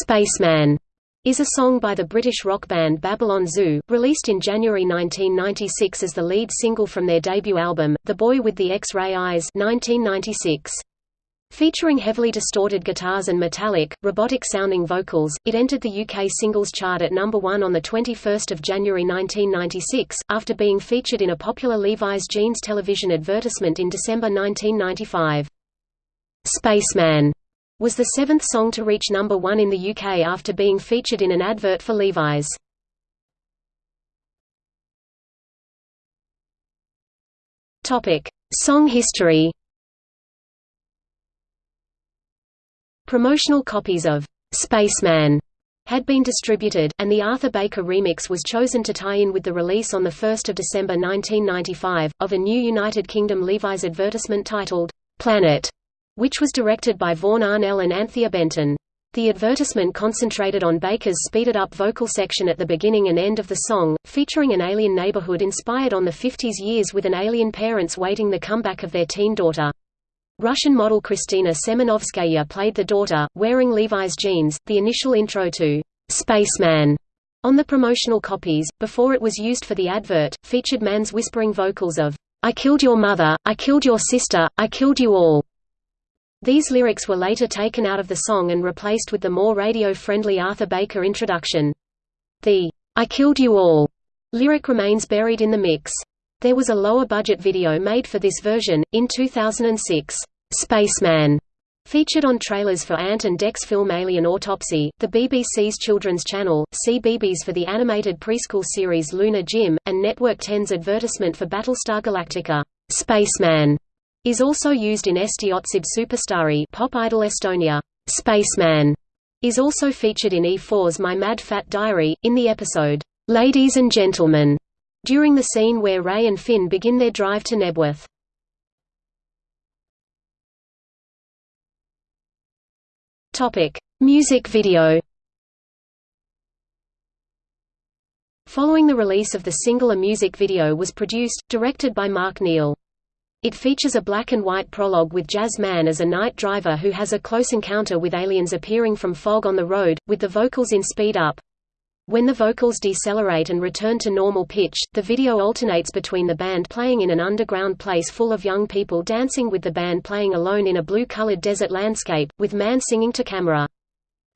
Spaceman is a song by the British rock band Babylon Zoo, released in January 1996 as the lead single from their debut album, The Boy with the X-Ray Eyes 1996. Featuring heavily distorted guitars and metallic, robotic-sounding vocals, it entered the UK singles chart at number 1 on 21 January 1996, after being featured in a popular Levi's jeans television advertisement in December 1995. Spaceman was the seventh song to reach number 1 in the UK after being featured in an advert for Levi's. Song history Promotional copies of Spaceman had been distributed, and the Arthur Baker remix was chosen to tie in with the release on 1 December 1995, of a new United Kingdom Levi's advertisement titled, Planet, which was directed by Vaughan Arnell and Anthea Benton. The advertisement concentrated on Baker's speeded-up vocal section at the beginning and end of the song, featuring an alien neighborhood inspired on the 50s years with an alien parents waiting the comeback of their teen daughter. Russian model Kristina Semenovskaya played the daughter, wearing Levi's jeans. The initial intro to Spaceman on the promotional copies, before it was used for the advert, featured Mann's whispering vocals of, I killed your mother, I killed your sister, I killed you all. These lyrics were later taken out of the song and replaced with the more radio-friendly Arthur Baker introduction. The, I killed you all lyric remains buried in the mix. There was a lower-budget video made for this version, in 2006. Spaceman featured on trailers for Ant and Dec's film Alien Autopsy, the BBC's children's channel, CBeebies for the animated preschool series Lunar Jim, and Network 10's advertisement for Battlestar Galactica. Spaceman is also used in Eesti otsib superstaari Pop Idol Estonia. Spaceman is also featured in E4's My Mad Fat Diary, in the episode, Ladies and Gentlemen, during the scene where Ray and Finn begin their drive to Knebworth. Music video Following the release of the single a music video was produced, directed by Mark Neal. It features a black and white prologue with Jas Mann as a night driver who has a close encounter with aliens appearing from fog on the road, with the vocals in speed up. When the vocals decelerate and return to normal pitch, the video alternates between the band playing in an underground place full of young people dancing with the band playing alone in a blue-colored desert landscape, with Mann singing to camera.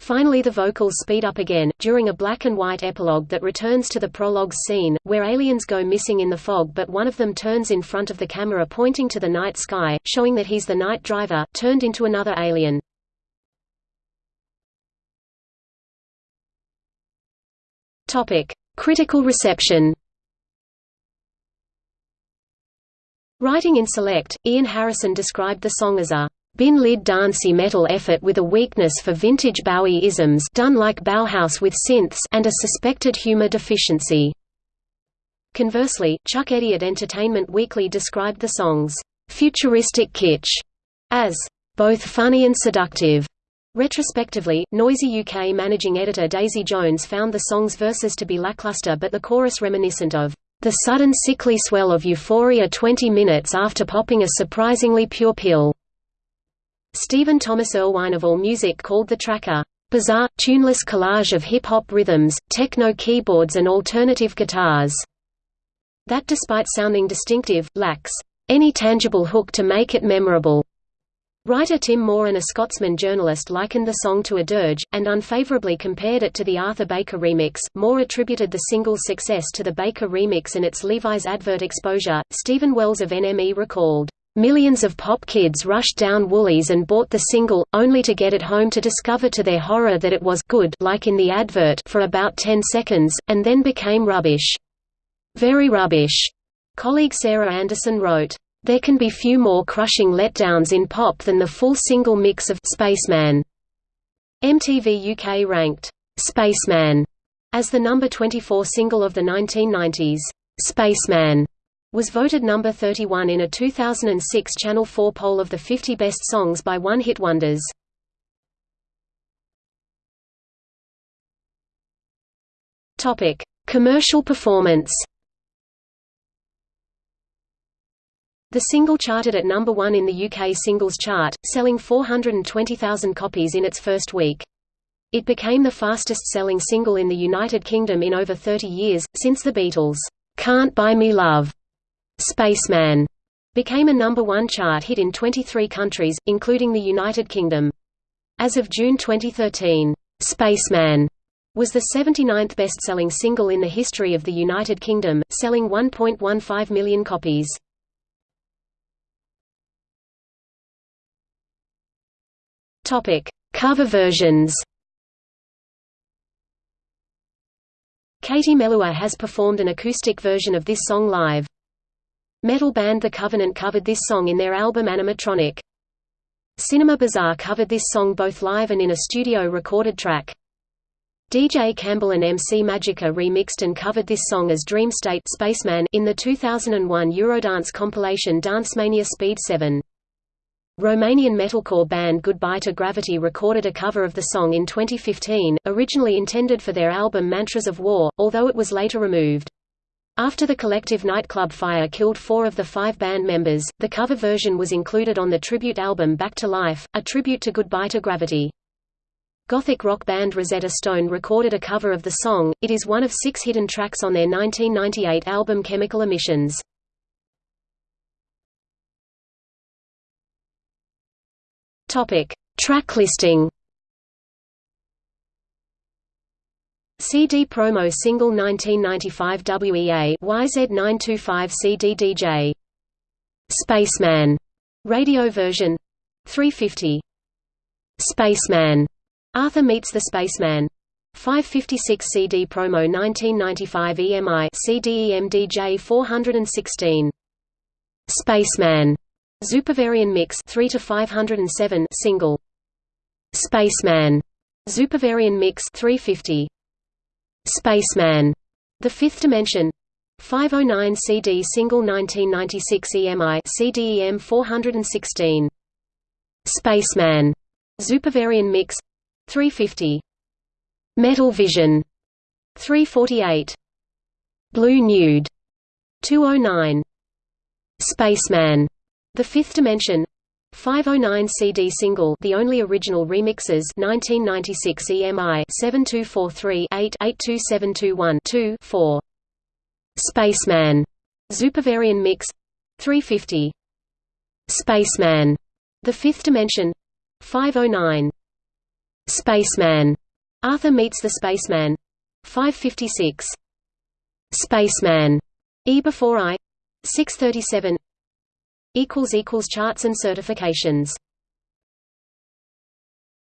Finally the vocals speed up again, during a black and white epilogue that returns to the prologue's scene, where aliens go missing in the fog but one of them turns in front of the camera pointing to the night sky, showing that he's the night driver, turned into another alien. Critical reception. Writing in Select, Ian Harrison described the song as a bin lid dancey metal effort with a weakness for vintage Bowie-isms done like Bauhaus with synths and a suspected humor deficiency. Conversely, Chuck Eddy at Entertainment Weekly described the song's futuristic kitsch as both funny and seductive. Retrospectively, Noisey UK managing editor Daisy Jones found the song's verses to be lackluster but the chorus reminiscent of the sudden sickly swell of euphoria 20 minutes after popping a surprisingly pure pill. Stephen Thomas Erlewine of AllMusic called the track a bizarre, tuneless collage of hip-hop rhythms, techno keyboards and alternative guitars that despite sounding distinctive, lacks any tangible hook to make it memorable. Writer Tim Moore and a Scotsman journalist likened the song to a dirge, and unfavorably compared it to the Arthur Baker remix. Moore attributed the single's success to the Baker remix and its Levi's advert exposure. Steven Wells of NME recalled, Millions of pop kids rushed down Woolies and bought the single, only to get it home to discover to their horror that it was good like in the advert for about 10 seconds, and then became rubbish. Very rubbish. Colleague Sarah Anderson wrote, there can be few more crushing letdowns in pop than the full single mix of Spaceman. MTV UK ranked Spaceman as the number 24 single of the 1990s. Spaceman was voted number 31 in a 2006 Channel 4 poll of the 50 best songs by one-hit wonders. Topic: Commercial performance. The single charted at number one in the UK singles chart, selling 420,000 copies in its first week. It became the fastest-selling single in the United Kingdom in over 30 years, since the Beatles' "'Can't Buy Me Love' Spaceman became a number one chart hit in 23 countries, including the United Kingdom. As of June 2013, "'Spaceman' was the 79th best-selling single in the history of the United Kingdom, selling 1.15 million copies. Topic: Cover versions Katie Melua has performed an acoustic version of this song live. Metal band The Kovenant covered this song in their album Animatronic. Cinema Bizarre covered this song both live and in a studio recorded track. DJ Campbell and MC Magica remixed and covered this song as Dream State Spaceman in the 2001 Eurodance compilation Dancemania Speed 7. Romanian metalcore band Goodbye to Gravity recorded a cover of the song in 2015, originally intended for their album Mantras of War, although it was later removed. After the collective nightclub fire killed four of the five band members, the cover version was included on the tribute album Back to Life, a tribute to Goodbye to Gravity. Gothic rock band Rosetta Stone recorded a cover of the song, it is one of six hidden tracks on their 1998 album Chemical Emissions. Track listing. CD promo single 1995 WEA YZ925 CD DJ Spaceman. Radio version. 350 Spaceman. Arthur meets the Spaceman. 556 CD promo 1995 EMI CDEM DJ 416 Spaceman. Zupervarian Mix 3 to 507 single. Spaceman. Zupervarian Mix 350 Spaceman. The Fifth Dimension. 509 CD single 1996 EMI CDEM 416 Spaceman. Zupervarian Mix. 350 Metal Vision. 348 Blue Nude. 209 Spaceman. The Fifth Dimension 509 CD single The only original remixes 1996 EMI 7243-8 4 Spaceman. Zupervarian Mix. 350 Spaceman. The Fifth Dimension. 509 Spaceman. Arthur meets the Spaceman. 556 Spaceman. E before I. 637 equals equals charts and certifications